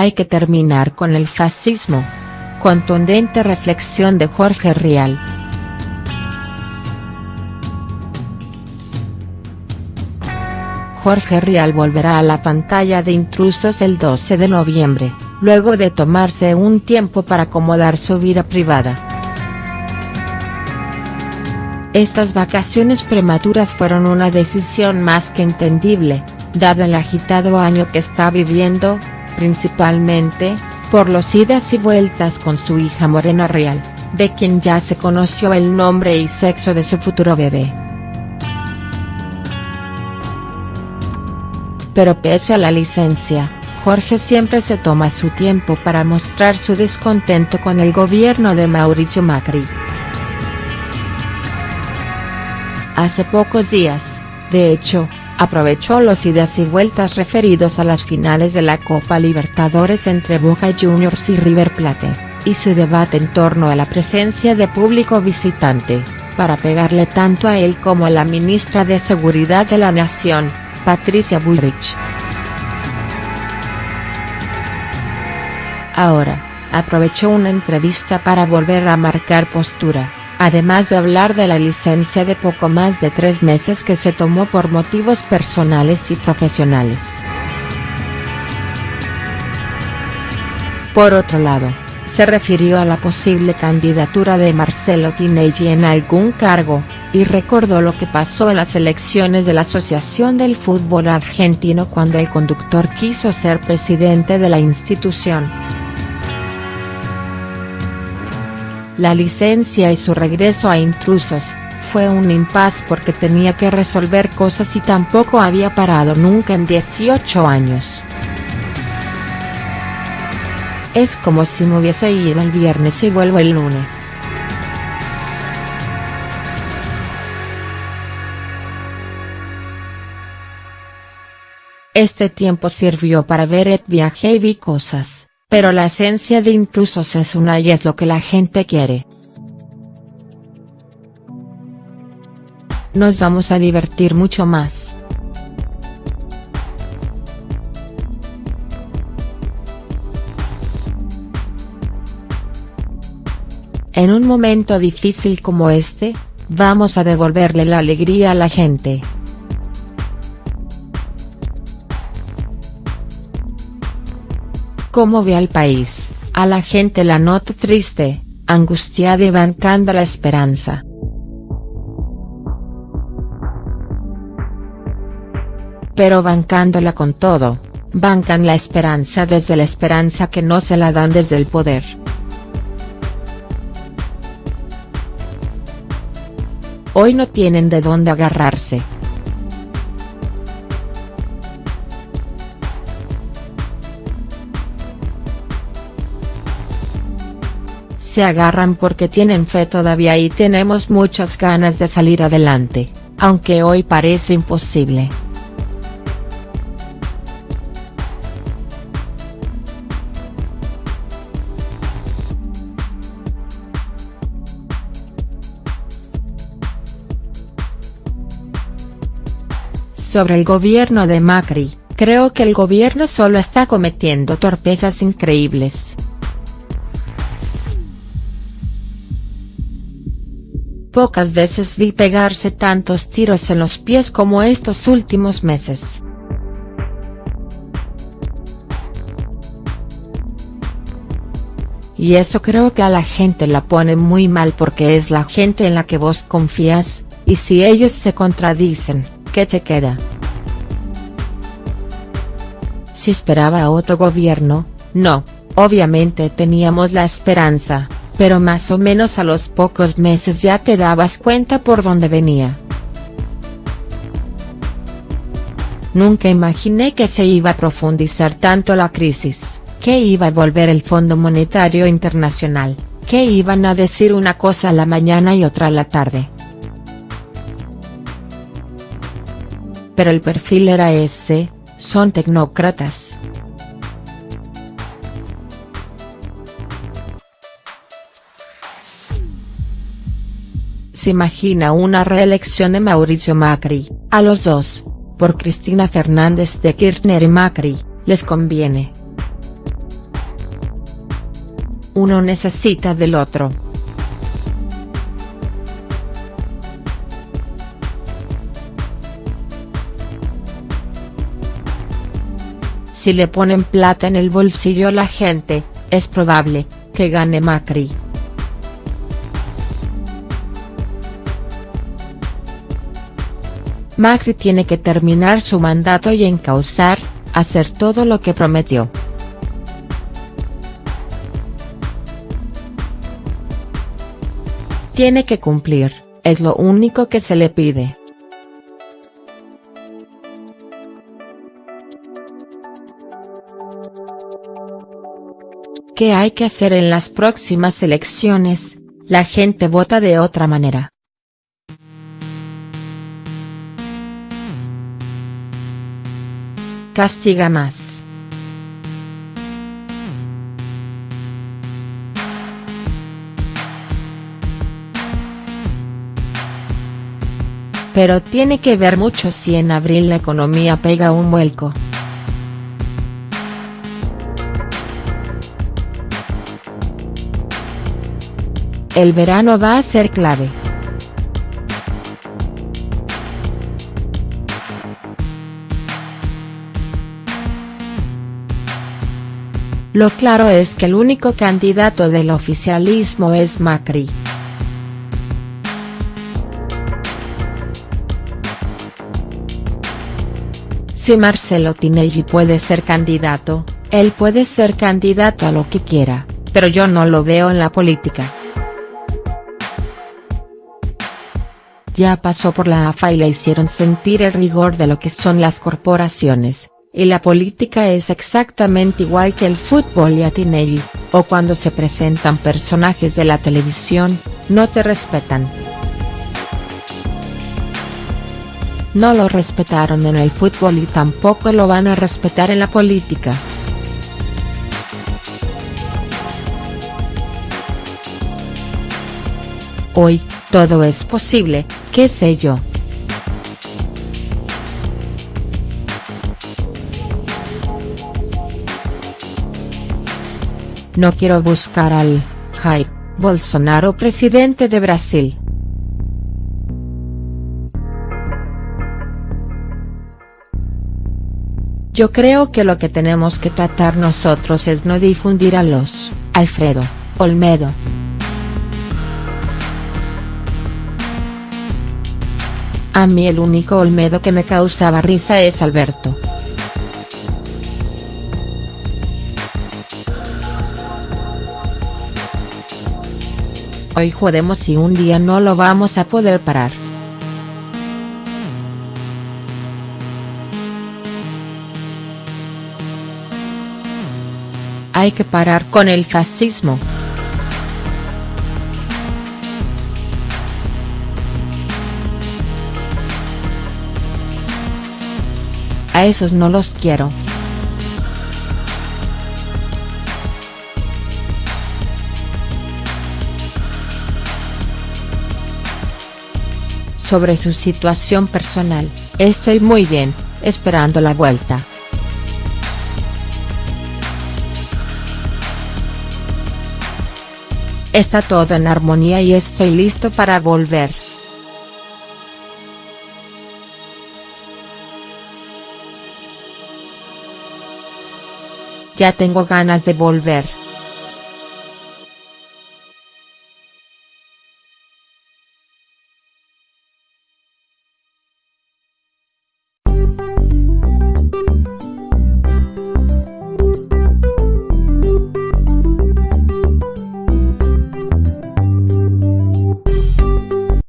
Hay que terminar con el fascismo. Contundente reflexión de Jorge Rial. Jorge Rial volverá a la pantalla de Intrusos el 12 de noviembre, luego de tomarse un tiempo para acomodar su vida privada. Estas vacaciones prematuras fueron una decisión más que entendible, dado el agitado año que está viviendo, principalmente, por los idas y vueltas con su hija Morena Real, de quien ya se conoció el nombre y sexo de su futuro bebé. Pero pese a la licencia, Jorge siempre se toma su tiempo para mostrar su descontento con el gobierno de Mauricio Macri. Hace pocos días, de hecho, aprovechó los idas y vueltas referidos a las finales de la Copa Libertadores entre Boca Juniors y River Plate, y su debate en torno a la presencia de público visitante, para pegarle tanto a él como a la ministra de Seguridad de la Nación, Patricia Bullrich. Ahora, aprovechó una entrevista para volver a marcar postura además de hablar de la licencia de poco más de tres meses que se tomó por motivos personales y profesionales. Por otro lado, se refirió a la posible candidatura de Marcelo Tinelli en algún cargo, y recordó lo que pasó en las elecciones de la Asociación del Fútbol Argentino cuando el conductor quiso ser presidente de la institución. La licencia y su regreso a Intrusos, fue un impas porque tenía que resolver cosas y tampoco había parado nunca en 18 años. Es como si me hubiese ido el viernes y vuelvo el lunes. Este tiempo sirvió para ver el viaje y vi cosas. Pero la esencia de Intrusos es una y es lo que la gente quiere. Nos vamos a divertir mucho más. En un momento difícil como este, vamos a devolverle la alegría a la gente. Cómo ve al país, a la gente la nota triste, angustiada y bancando la esperanza. Pero bancándola con todo, bancan la esperanza desde la esperanza que no se la dan desde el poder. Hoy no tienen de dónde agarrarse. Se agarran porque tienen fe todavía y tenemos muchas ganas de salir adelante, aunque hoy parece imposible. Sobre el gobierno de Macri, creo que el gobierno solo está cometiendo torpezas increíbles. Pocas veces vi pegarse tantos tiros en los pies como estos últimos meses. Y eso creo que a la gente la pone muy mal porque es la gente en la que vos confías, y si ellos se contradicen, ¿qué te queda? Si esperaba otro gobierno, no, obviamente teníamos la esperanza, pero más o menos a los pocos meses ya te dabas cuenta por dónde venía. Nunca imaginé que se iba a profundizar tanto la crisis, que iba a volver el Fondo Monetario Internacional, que iban a decir una cosa a la mañana y otra a la tarde. Pero el perfil era ese, son tecnócratas. Se imagina una reelección de Mauricio Macri, a los dos, por Cristina Fernández de Kirchner y Macri, les conviene. uno necesita del otro. Si le ponen plata en el bolsillo a la gente, es probable, que gane Macri. Macri tiene que terminar su mandato y encauzar, hacer todo lo que prometió. Tiene que cumplir, es lo único que se le pide. ¿Qué hay que hacer en las próximas elecciones? La gente vota de otra manera. Castiga más. Pero tiene que ver mucho si en abril la economía pega un vuelco. El verano va a ser clave. Lo claro es que el único candidato del oficialismo es Macri. Si Marcelo Tinelli puede ser candidato, él puede ser candidato a lo que quiera, pero yo no lo veo en la política. ya pasó por la AFA y le hicieron sentir el rigor de lo que son las corporaciones, y la política es exactamente igual que el fútbol y a Tinelli, o cuando se presentan personajes de la televisión, no te respetan. No lo respetaron en el fútbol y tampoco lo van a respetar en la política. Hoy, todo es posible, qué sé yo. No quiero buscar al, Jair, Bolsonaro presidente de Brasil. Yo creo que lo que tenemos que tratar nosotros es no difundir a los, Alfredo, Olmedo. A mí el único Olmedo que me causaba risa es Alberto. Hoy jodemos y un día no lo vamos a poder parar. Hay que parar con el fascismo. A esos no los quiero. Sobre su situación personal, estoy muy bien, esperando la vuelta. Está todo en armonía y estoy listo para volver. Ya tengo ganas de volver.